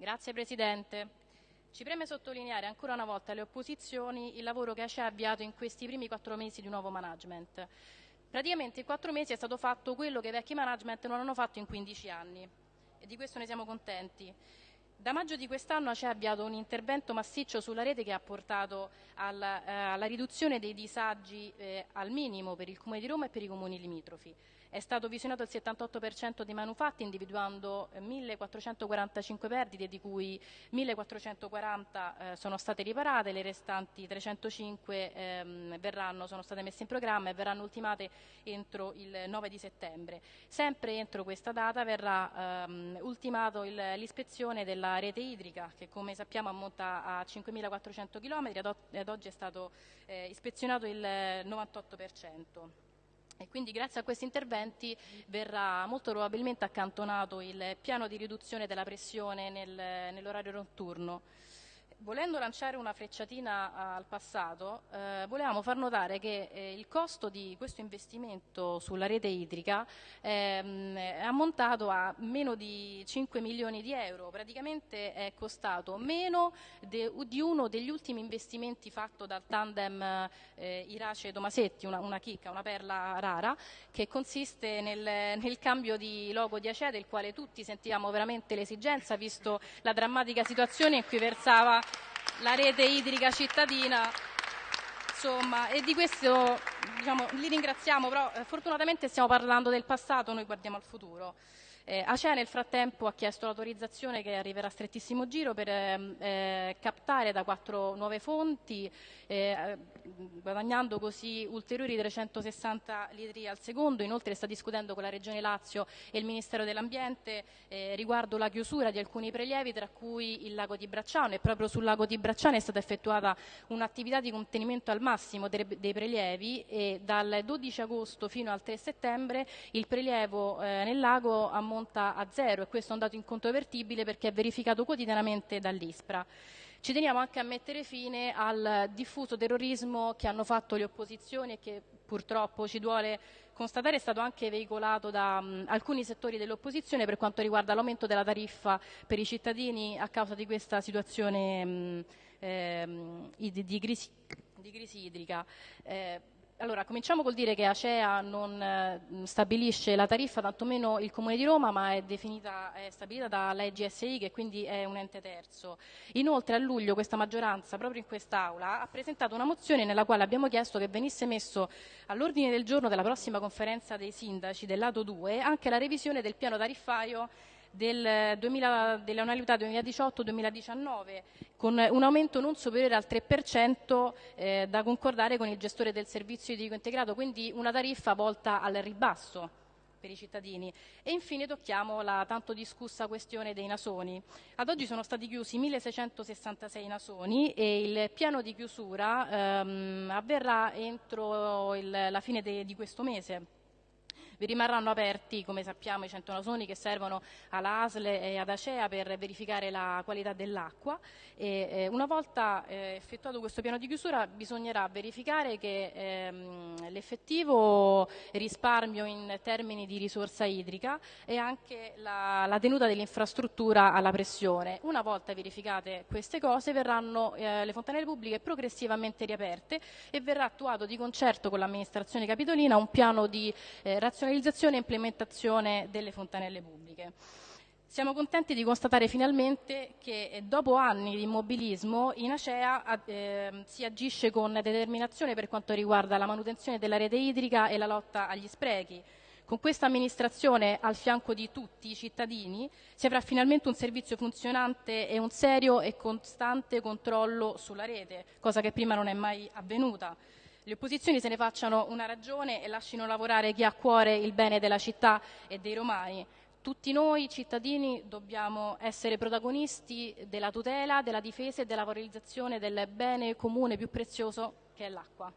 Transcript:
Grazie Presidente. Ci preme sottolineare ancora una volta alle opposizioni il lavoro che ACE ha avviato in questi primi quattro mesi di nuovo management. Praticamente in quattro mesi è stato fatto quello che i vecchi management non hanno fatto in 15 anni e di questo ne siamo contenti. Da maggio di quest'anno ACE ha avviato un intervento massiccio sulla rete che ha portato alla, eh, alla riduzione dei disagi eh, al minimo per il Comune di Roma e per i comuni limitrofi. È stato visionato il 78% dei manufatti individuando 1.445 perdite di cui 1.440 eh, sono state riparate, le restanti 305 ehm, verranno, sono state messe in programma e verranno ultimate entro il 9 di settembre. Sempre entro questa data verrà ehm, ultimato l'ispezione della rete idrica che come sappiamo ammonta a 5.400 km e ad oggi è stato eh, ispezionato il 98%. E quindi grazie a questi interventi verrà molto probabilmente accantonato il piano di riduzione della pressione nel, nell'orario notturno volendo lanciare una frecciatina al passato, eh, volevamo far notare che eh, il costo di questo investimento sulla rete idrica ehm, è ammontato a meno di 5 milioni di euro, praticamente è costato meno de, di uno degli ultimi investimenti fatto dal tandem eh, Irace-Tomasetti, una, una, chicca, una perla rara, che consiste nel, nel cambio di logo di Acea, del quale tutti sentivamo veramente l'esigenza, visto la drammatica situazione in cui versava la rete idrica cittadina. Insomma, e di questo diciamo, li ringraziamo, però eh, fortunatamente stiamo parlando del passato, noi guardiamo al futuro. Eh, Acea nel frattempo ha chiesto l'autorizzazione che arriverà a strettissimo giro per ehm, eh, captare da quattro nuove fonti, eh, guadagnando così ulteriori 360 litri al secondo. Inoltre sta discutendo con la Regione Lazio e il Ministero dell'Ambiente eh, riguardo la chiusura di alcuni prelievi, tra cui il lago di Bracciano. E proprio sul lago di Bracciano è stata effettuata un'attività di contenimento al massimo dei, dei prelievi e dal 12 agosto fino al 3 settembre il prelievo eh, nel lago ammonta ammonta a zero e questo è un dato incontrovertibile perché è verificato quotidianamente dall'ISPRA. Ci teniamo anche a mettere fine al diffuso terrorismo che hanno fatto le opposizioni e che purtroppo ci duole constatare è stato anche veicolato da mh, alcuni settori dell'opposizione per quanto riguarda l'aumento della tariffa per i cittadini a causa di questa situazione mh, eh, di, di, crisi, di, crisi, idrica. Eh, allora, cominciamo col dire che Acea non eh, stabilisce la tariffa, tantomeno il Comune di Roma, ma è, definita, è stabilita dalla EGSI, che quindi è un ente terzo. Inoltre a luglio questa maggioranza, proprio in quest'Aula, ha presentato una mozione nella quale abbiamo chiesto che venisse messo all'ordine del giorno della prossima conferenza dei sindaci del lato 2 anche la revisione del piano tariffario del 2000, dell'annualità 2018-2019 con un aumento non superiore al 3% eh, da concordare con il gestore del servizio idrico integrato, quindi una tariffa volta al ribasso per i cittadini. E infine tocchiamo la tanto discussa questione dei nasoni. Ad oggi sono stati chiusi 1666 nasoni e il piano di chiusura ehm, avverrà entro il, la fine de, di questo mese vi rimarranno aperti, come sappiamo, i 100 nasoni che servono alla ASL e ad Acea per verificare la qualità dell'acqua e eh, una volta eh, effettuato questo piano di chiusura bisognerà verificare che ehm, l'effettivo risparmio in termini di risorsa idrica e anche la, la tenuta dell'infrastruttura alla pressione. Una volta verificate queste cose verranno eh, le fontanelle pubbliche progressivamente riaperte e verrà attuato di concerto con l'amministrazione capitolina un piano di eh, razionalizzazione razionalizzazione e implementazione delle fontanelle pubbliche. Siamo contenti di constatare finalmente che eh, dopo anni di immobilismo in Acea eh, si agisce con determinazione per quanto riguarda la manutenzione della rete idrica e la lotta agli sprechi. Con questa amministrazione al fianco di tutti i cittadini si avrà finalmente un servizio funzionante e un serio e costante controllo sulla rete, cosa che prima non è mai avvenuta le opposizioni se ne facciano una ragione e lasciano lavorare chi ha a cuore il bene della città e dei romani. Tutti noi cittadini dobbiamo essere protagonisti della tutela, della difesa e della valorizzazione del bene comune più prezioso che è l'acqua.